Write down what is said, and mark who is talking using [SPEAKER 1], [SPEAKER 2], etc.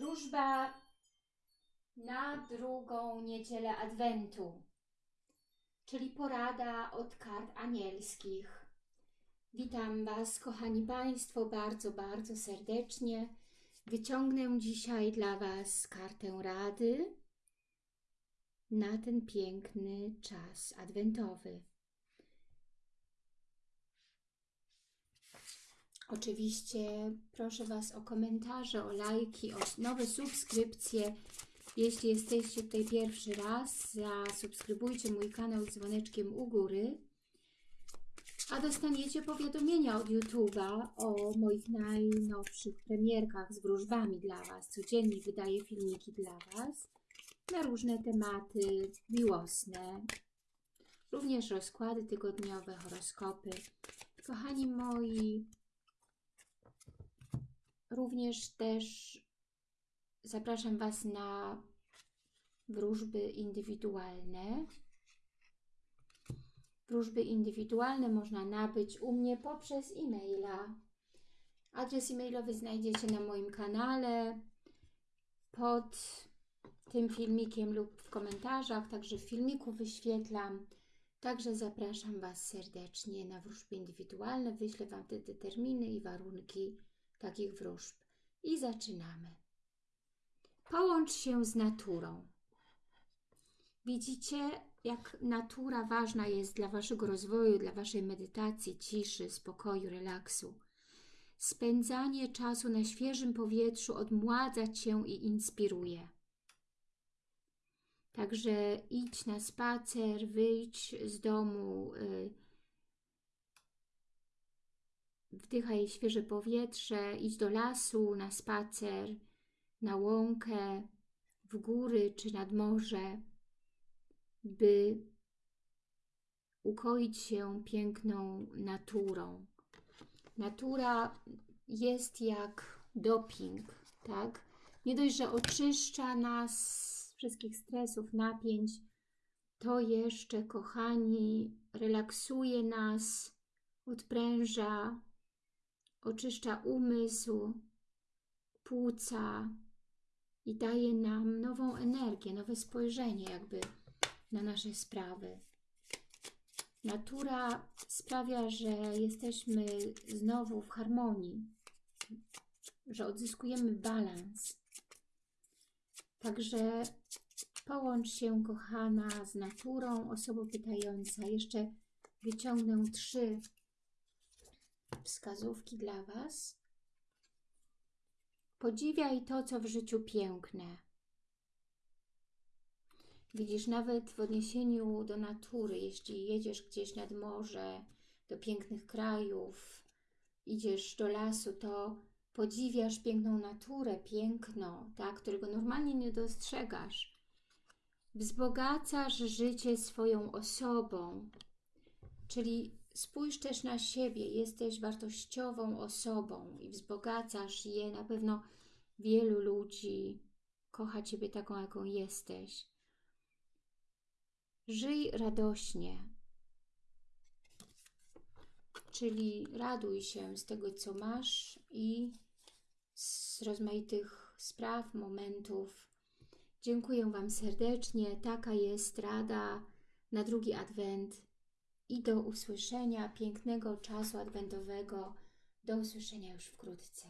[SPEAKER 1] Wróżba na drugą niedzielę Adwentu, czyli porada od kart anielskich. Witam Was, kochani Państwo, bardzo, bardzo serdecznie. Wyciągnę dzisiaj dla Was kartę rady na ten piękny czas adwentowy. Oczywiście proszę Was o komentarze, o lajki, o nowe subskrypcje. Jeśli jesteście tutaj pierwszy raz, zasubskrybujcie mój kanał z dzwoneczkiem u góry. A dostaniecie powiadomienia od YouTube'a o moich najnowszych premierkach z wróżbami dla Was. Codziennie wydaję filmiki dla Was na różne tematy miłosne. Również rozkłady tygodniowe, horoskopy. Kochani moi, Również też zapraszam Was na wróżby indywidualne. Wróżby indywidualne można nabyć u mnie poprzez e-maila. Adres e-mailowy znajdziecie na moim kanale pod tym filmikiem lub w komentarzach, także w filmiku wyświetlam. Także zapraszam Was serdecznie na wróżby indywidualne. Wyślę Wam wtedy terminy i warunki takich wróżb. I zaczynamy. Połącz się z naturą. Widzicie, jak natura ważna jest dla Waszego rozwoju, dla Waszej medytacji, ciszy, spokoju, relaksu. Spędzanie czasu na świeżym powietrzu odmładza Cię i inspiruje. Także idź na spacer, wyjdź z domu, y, wdychaj świeże powietrze, idź do lasu, na spacer, na łąkę, w góry czy nad morze, by ukoić się piękną naturą. Natura jest jak doping, tak? Nie dość, że oczyszcza nas z wszystkich stresów, napięć, to jeszcze, kochani, relaksuje nas, odpręża, oczyszcza umysł, płuca i daje nam nową energię, nowe spojrzenie jakby na nasze sprawy. Natura sprawia, że jesteśmy znowu w harmonii, że odzyskujemy balans. Także połącz się, kochana, z naturą, osoba pytająca. Jeszcze wyciągnę trzy wskazówki dla Was. Podziwiaj to, co w życiu piękne. Widzisz, nawet w odniesieniu do natury, jeśli jedziesz gdzieś nad morze, do pięknych krajów, idziesz do lasu, to podziwiasz piękną naturę, piękno, tak, którego normalnie nie dostrzegasz. Wzbogacasz życie swoją osobą, czyli Spójrz też na siebie, jesteś wartościową osobą i wzbogacasz je. Na pewno wielu ludzi kocha Ciebie taką, jaką jesteś. Żyj radośnie, czyli raduj się z tego, co masz i z rozmaitych spraw, momentów. Dziękuję Wam serdecznie. Taka jest rada na drugi adwent i do usłyszenia pięknego czasu adwentowego. Do usłyszenia już wkrótce.